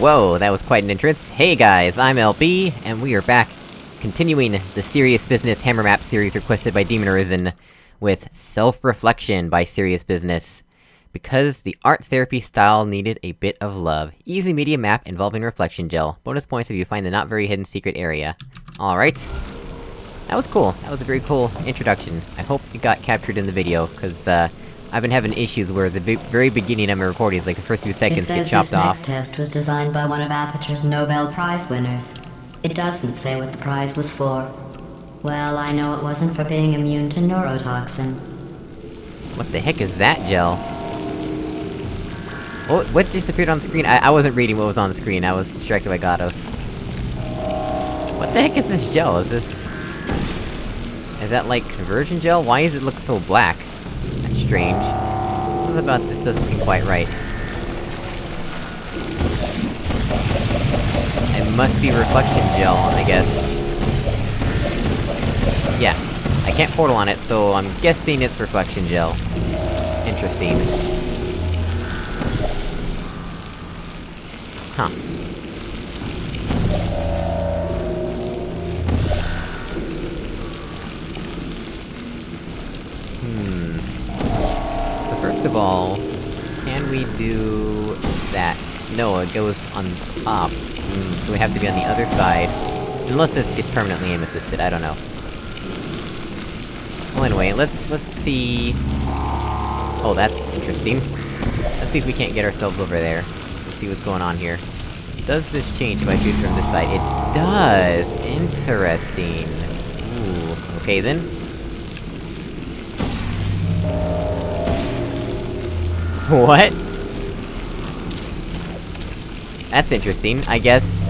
Whoa, that was quite an entrance. Hey guys, I'm LB, and we are back, continuing the Serious Business Hammer Map series requested by Demon Arisen, with Self-Reflection by Serious Business. Because the art therapy style needed a bit of love. Easy medium map involving reflection gel. Bonus points if you find the not very hidden secret area. Alright. That was cool. That was a very cool introduction. I hope it got captured in the video, cause, uh... I've been having issues where the very beginning of my recordings, like the first few seconds, get chopped this off. This test was designed by one of Aperture's Nobel Prize winners. It doesn't say what the prize was for. Well, I know it wasn't for being immune to neurotoxin. What the heck is that gel? What, what disappeared on screen? I, I wasn't reading what was on the screen, I was distracted by GLaDOS. What the heck is this gel? Is this... Is that like conversion gel? Why does it look so black? Strange. What about this doesn't seem quite right? It must be reflection gel, I guess. Yeah. I can't portal on it, so I'm guessing it's reflection gel. Interesting. Huh. Hmm. First of all, can we do... that? No, it goes on top. Hmm, so we have to be on the other side. Unless it's just permanently aim-assisted, I don't know. Well anyway, let's- let's see... Oh, that's interesting. Let's see if we can't get ourselves over there. Let's see what's going on here. Does this change if I shoot from this side? It does! Interesting. Ooh, okay then. What? That's interesting, I guess...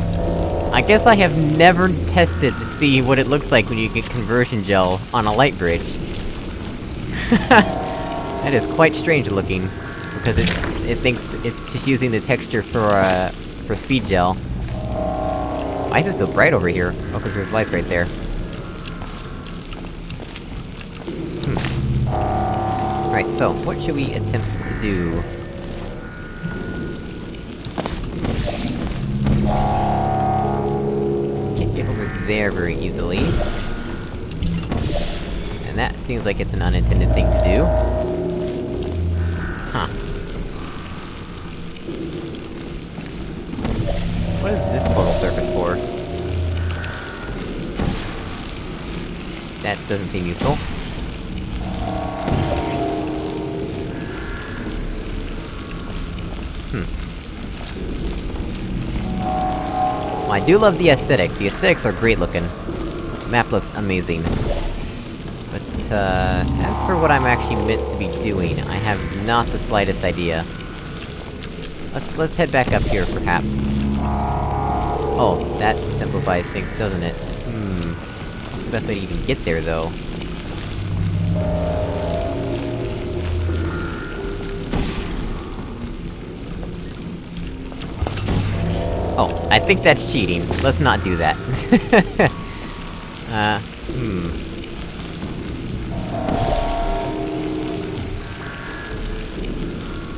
I guess I have never tested to see what it looks like when you get conversion gel on a light bridge. that is quite strange looking. Because it- it thinks it's just using the texture for, uh, for speed gel. Why is it so bright over here? Oh, cause there's lights right there. Hmm. Right, so, what should we attempt to do? Can't get over there very easily. And that seems like it's an unintended thing to do. Huh. What is this portal surface for? That doesn't seem useful. I do love the aesthetics. The aesthetics are great looking. Map looks amazing. But, uh... As for what I'm actually meant to be doing, I have not the slightest idea. Let's- let's head back up here, perhaps. Oh, that simplifies things, doesn't it? Hmm... What's the best way to even get there, though? I think that's cheating. Let's not do that. uh, hmm...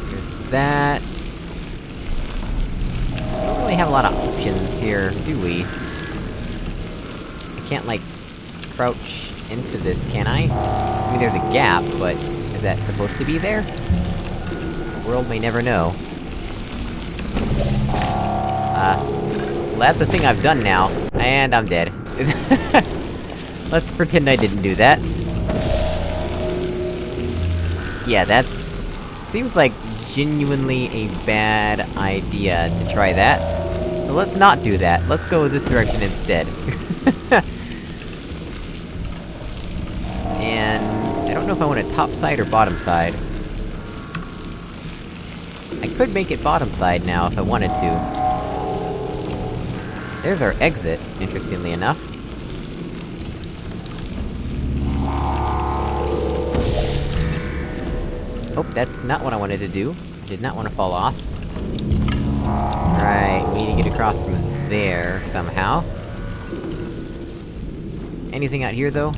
There's that... We don't really have a lot of options here, do we? I can't, like, crouch into this, can I? I mean, there's a gap, but... is that supposed to be there? The world may never know. Uh... That's a thing I've done now, and I'm dead. Let's pretend I didn't do that. Yeah, that's... Seems like genuinely a bad idea to try that. So let's not do that, let's go this direction instead. and... I don't know if I want a top side or bottom side. I could make it bottom side now, if I wanted to. There's our exit, interestingly enough. Oh, that's not what I wanted to do. I did not want to fall off. Right, we need to get across from there, somehow. Anything out here, though?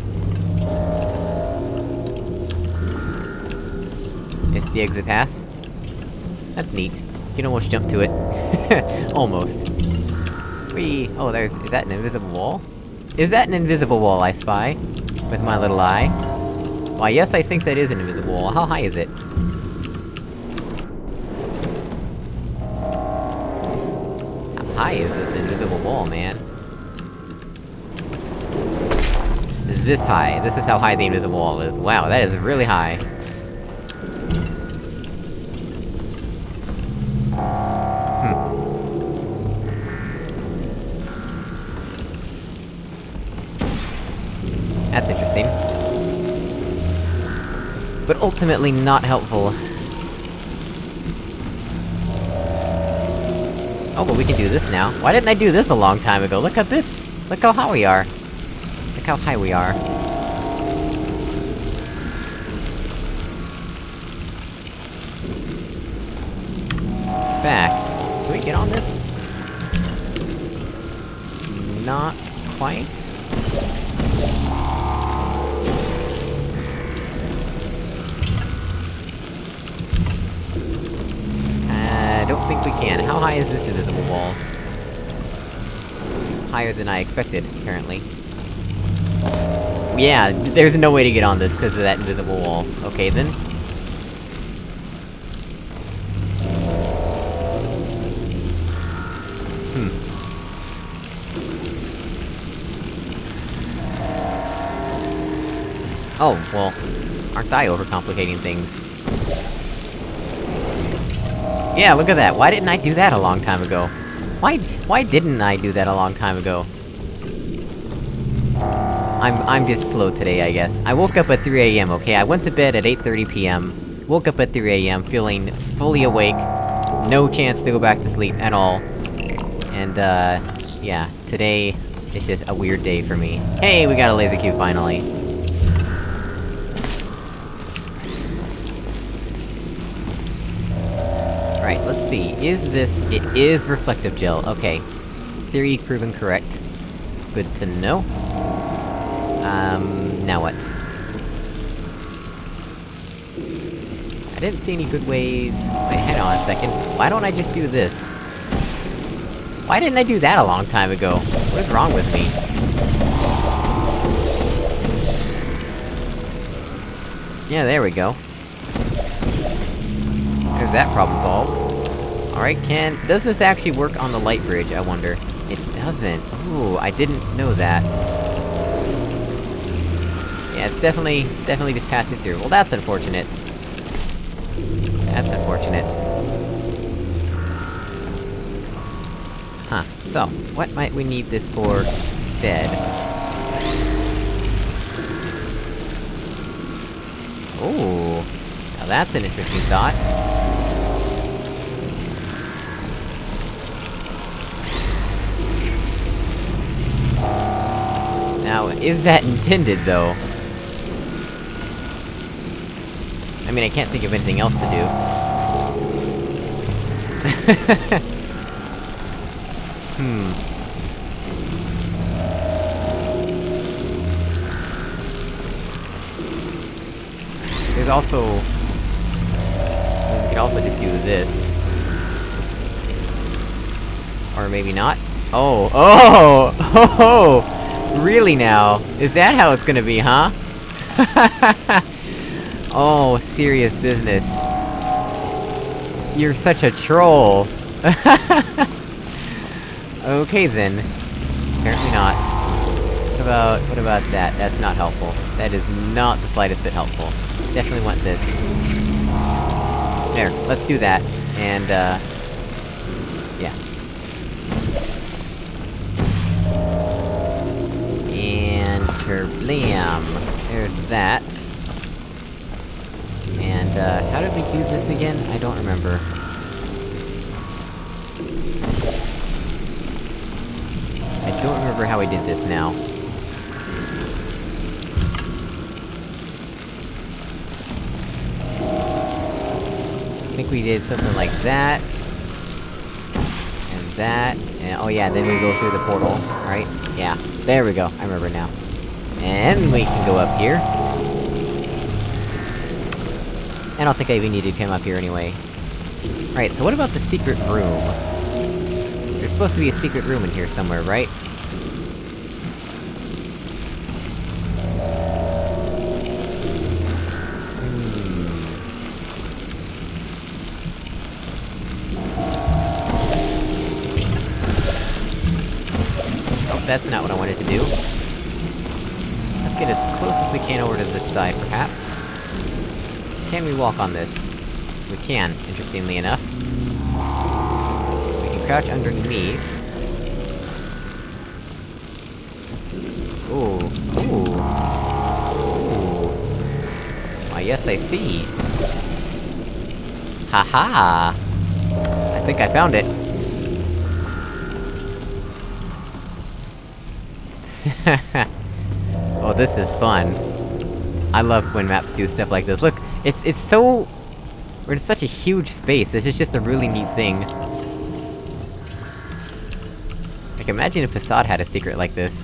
It's the exit path. That's neat. You can almost jump to it. almost. Whee! Oh, there's- is that an invisible wall? Is that an invisible wall I spy? With my little eye? Why, yes, I think that is an invisible wall. How high is it? How high is this invisible wall, man? Is this high? This is how high the invisible wall is. Wow, that is really high. That's interesting. But ultimately not helpful. Oh, but we can do this now. Why didn't I do this a long time ago? Look at this! Look how high we are! Look how high we are. Fact, can we get on this? Not quite. Don't think we can. How high is this invisible wall? Higher than I expected, apparently. Yeah, there's no way to get on this because of that invisible wall. Okay, then. Hmm. Oh, well, aren't I overcomplicating things? Yeah, look at that, why didn't I do that a long time ago? Why- why didn't I do that a long time ago? I'm- I'm just slow today, I guess. I woke up at 3am, okay? I went to bed at 8.30pm, woke up at 3am, feeling fully awake, no chance to go back to sleep at all. And, uh, yeah, today is just a weird day for me. Hey, we got a laser cube finally! See, is this- it is reflective gel, okay. Theory proven correct. Good to know. Um, now what? I didn't see any good ways- wait, hang on a second. Why don't I just do this? Why didn't I do that a long time ago? What is wrong with me? Yeah, there we go. There's that problem solved. Alright, can- does this actually work on the light bridge, I wonder? It doesn't. Ooh, I didn't know that. Yeah, it's definitely- definitely just passing through. Well, that's unfortunate. That's unfortunate. Huh, so, what might we need this for instead? Ooh, now that's an interesting thought. Now, is that intended, though? I mean, I can't think of anything else to do. hmm. There's also... We could also just do this. Or maybe not? Oh, oh! Oh! Really now? Is that how it's gonna be, huh? oh, serious business. You're such a troll! okay then. Apparently not. What about- what about that? That's not helpful. That is not the slightest bit helpful. Definitely want this. There, let's do that. And, uh... Kerblam! There's that. And, uh, how did we do this again? I don't remember. I don't remember how we did this now. I think we did something like that. And that, and oh yeah, then we go through the portal, right? Yeah, there we go, I remember now. And we can go up here. I don't think I even need to come up here anyway. Right, so what about the secret room? There's supposed to be a secret room in here somewhere, right? Oh, that's not what I wanted to do. Get as close as we can over to this side, perhaps. Can we walk on this? We can, interestingly enough. We can crouch underneath. Ooh, ooh. Ooh. Why, yes, I see. Haha! -ha. I think I found it. oh, this is fun. I love when maps do stuff like this. Look, it's- it's so... We're in such a huge space, this is just a really neat thing. Like, imagine if Facade had a secret like this.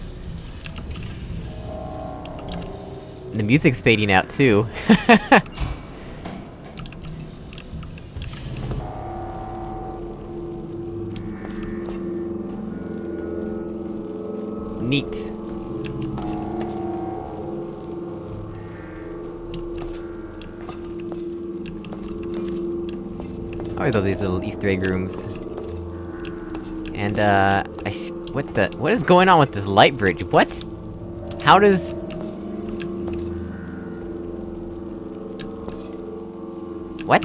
The music's fading out, too. Neat. Always love these little Easter egg rooms. And, uh... I what the- what is going on with this light bridge? What? How does... What?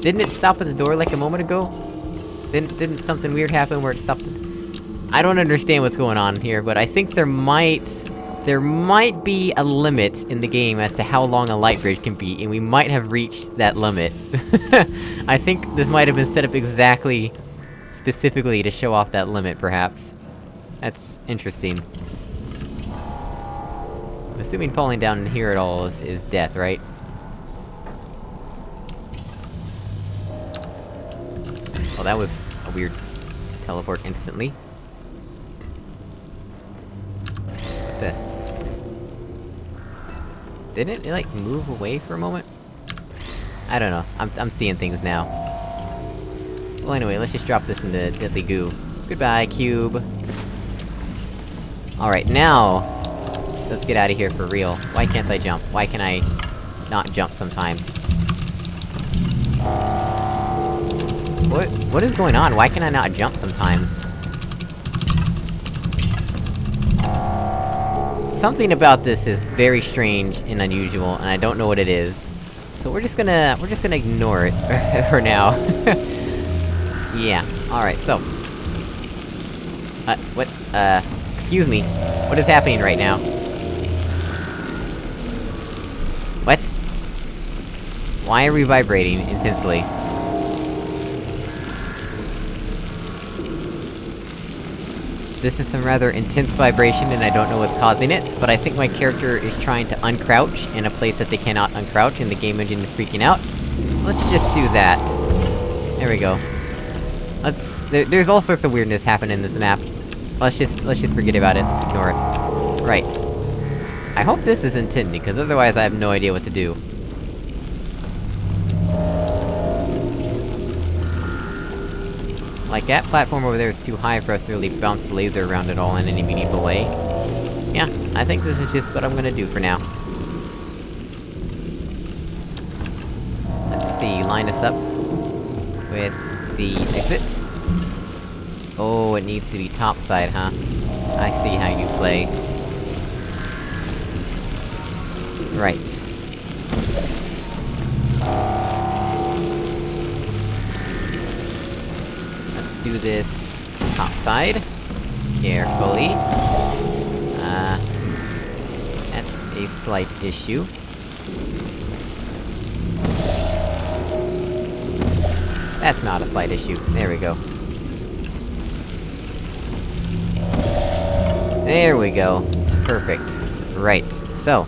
Didn't it stop at the door like a moment ago? Didn't- didn't something weird happen where it stopped- I don't understand what's going on here, but I think there might... There might be a limit in the game as to how long a light bridge can be, and we might have reached that limit. I think this might have been set up exactly... specifically to show off that limit, perhaps. That's interesting. I'm assuming falling down in here at all is, is death, right? Well, that was a weird teleport instantly. Didn't it, like, move away for a moment? I don't know, I'm- I'm seeing things now. Well anyway, let's just drop this into deadly goo. Goodbye, cube! Alright, now... Let's get out of here for real. Why can't I jump? Why can I... not jump sometimes? What- what is going on? Why can I not jump sometimes? Something about this is very strange and unusual, and I don't know what it is. So we're just gonna- we're just gonna ignore it for now. yeah, alright, so... Uh, what- uh... Excuse me. What is happening right now? What? Why are we vibrating intensely? This is some rather intense vibration, and I don't know what's causing it, but I think my character is trying to uncrouch in a place that they cannot uncrouch, and the game engine is freaking out. Let's just do that. There we go. Let's- there, there's all sorts of weirdness happening in this map. Let's just- let's just forget about it, let's ignore it. Right. I hope this is intended, because otherwise I have no idea what to do. Like, that platform over there is too high for us to really bounce the laser around at all in any meaningful way. Yeah, I think this is just what I'm gonna do for now. Let's see, line us up... with the exit. Oh, it needs to be topside, huh? I see how you play. Right. This topside. Carefully. Uh... That's a slight issue. That's not a slight issue. There we go. There we go. Perfect. Right. So,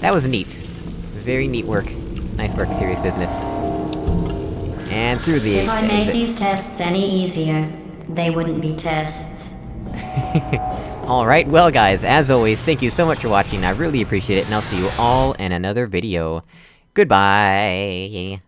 that was neat. Very neat work. Nice work, serious business. And through the If I made these tests any easier, they wouldn't be tests. Alright, well guys, as always, thank you so much for watching, I really appreciate it, and I'll see you all in another video. Goodbye!